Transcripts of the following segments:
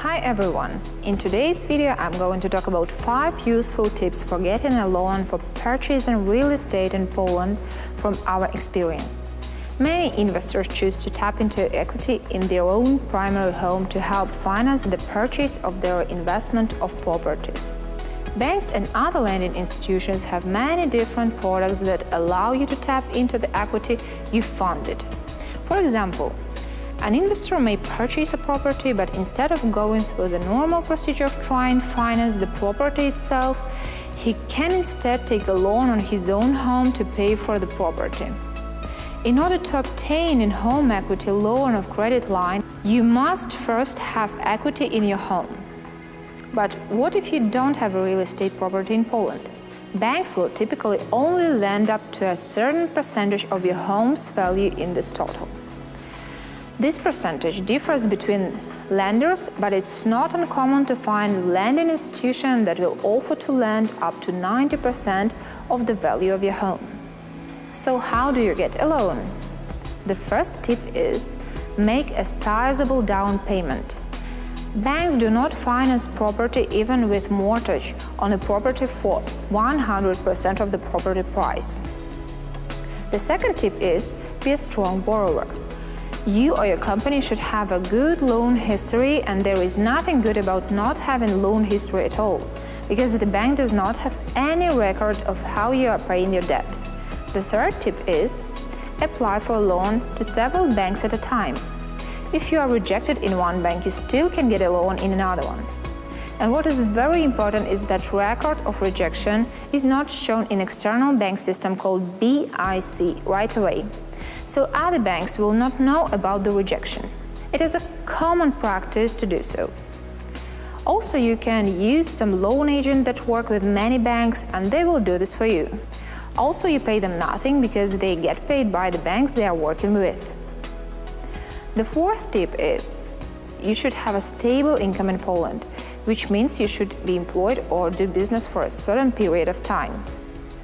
Hi everyone! In today's video I'm going to talk about 5 useful tips for getting a loan for purchasing real estate in Poland from our experience. Many investors choose to tap into equity in their own primary home to help finance the purchase of their investment of properties. Banks and other lending institutions have many different products that allow you to tap into the equity you funded. For example, an investor may purchase a property, but instead of going through the normal procedure of trying to finance the property itself, he can instead take a loan on his own home to pay for the property. In order to obtain a home equity loan of credit line, you must first have equity in your home. But what if you don't have a real estate property in Poland? Banks will typically only lend up to a certain percentage of your home's value in this total. This percentage differs between lenders, but it's not uncommon to find lending institution that will offer to lend up to 90% of the value of your home. So how do you get a loan? The first tip is make a sizable down payment. Banks do not finance property even with mortgage on a property for 100% of the property price. The second tip is be a strong borrower. You or your company should have a good loan history and there is nothing good about not having loan history at all, because the bank does not have any record of how you are paying your debt. The third tip is apply for a loan to several banks at a time. If you are rejected in one bank, you still can get a loan in another one. And what is very important is that record of rejection is not shown in external bank system called BIK right away so other banks will not know about the rejection. It is a common practice to do so. Also, you can use some loan agent that work with many banks and they will do this for you. Also, you pay them nothing because they get paid by the banks they are working with. The fourth tip is you should have a stable income in Poland, which means you should be employed or do business for a certain period of time.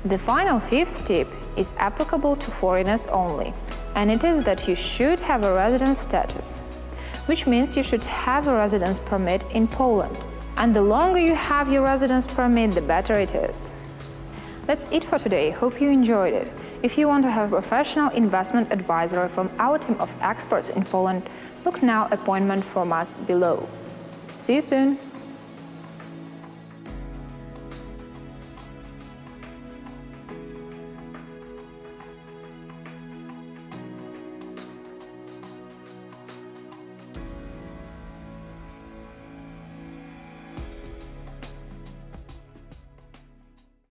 The final fifth tip is applicable to foreigners only, and it is that you should have a residence status, which means you should have a residence permit in Poland. And the longer you have your residence permit, the better it is. That's it for today. Hope you enjoyed it. If you want to have a professional investment advisor from our team of experts in Poland, book now appointment from us below. See you soon!